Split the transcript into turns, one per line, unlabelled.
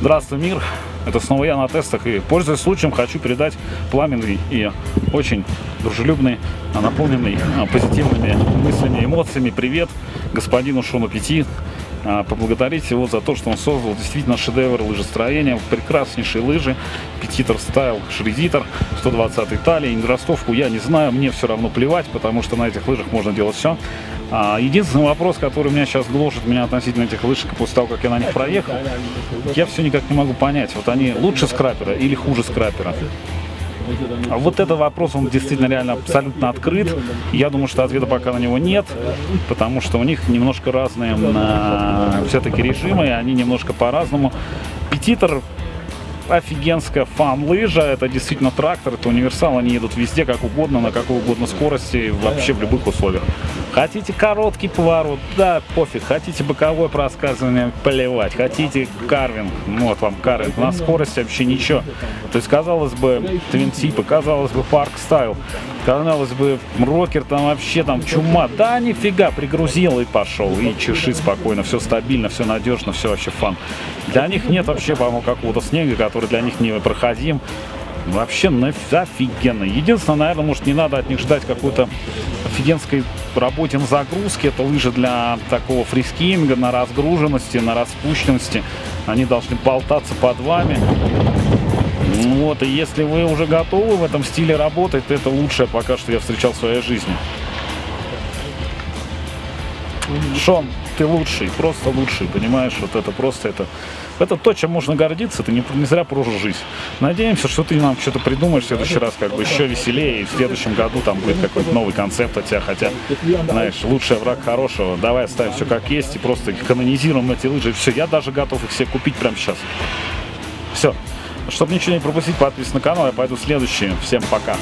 Здравствуй, мир! Это снова я на тестах и, пользуясь случаем, хочу передать пламенный и очень дружелюбный, а, наполненный а, позитивными мыслями, эмоциями привет господину Шону Пяти. А, поблагодарить его за то, что он создал действительно шедевр лыжестроения, прекраснейшие лыжи, Петитер Стайл Шредитер, 120 талии, ростовку я не знаю, мне все равно плевать, потому что на этих лыжах можно делать все. А, единственный вопрос, который меня сейчас гложет меня относительно этих лыж, после того, как я на них проехал, я все никак не могу понять, вот они лучше скрапера или хуже скрапера. А вот этот вопрос, он действительно реально абсолютно открыт. Я думаю, что ответа пока на него нет, потому что у них немножко разные все-таки режимы, и они немножко по-разному. Петитер офигенская фан-лыжа, это действительно трактор, это универсал, они едут везде, как угодно, на какой угодно скорости, вообще в любых условиях. Хотите короткий поворот, да, пофиг, хотите боковое проскальзывание, плевать, хотите карвинг, ну вот вам карвинг, на скорости вообще ничего. То есть, казалось бы, twin tip а, казалось бы, park style, казалось бы, rocker там вообще там чума, да нифига, пригрузил и пошел, и чеши спокойно, все стабильно, все надежно, все вообще fun. Для них нет вообще, по-моему, какого-то снега, который для них не проходим. Вообще офигенно. Единственное, наверное, может не надо от них ждать какой-то офигенской работе на загрузке. Это лыжи для такого фрискиинга, на разгруженности, на распущенности. Они должны болтаться под вами. Вот, и если вы уже готовы в этом стиле работать, то это лучшее пока что я встречал в своей жизни. Шон, ты лучший, просто лучший, понимаешь, вот это просто это, это то, чем можно гордиться, ты не, не зря прожил жизнь. Надеемся, что ты нам что-то придумаешь в следующий раз как бы еще веселее, и в следующем году там будет какой-то новый концепт от тебя, хотя, знаешь, лучший враг хорошего, давай оставим все как есть и просто канонизируем эти лыжи, все, я даже готов их все купить прямо сейчас. Все. Чтобы ничего не пропустить, подписывайся на канал, я пойду следующий. Всем пока.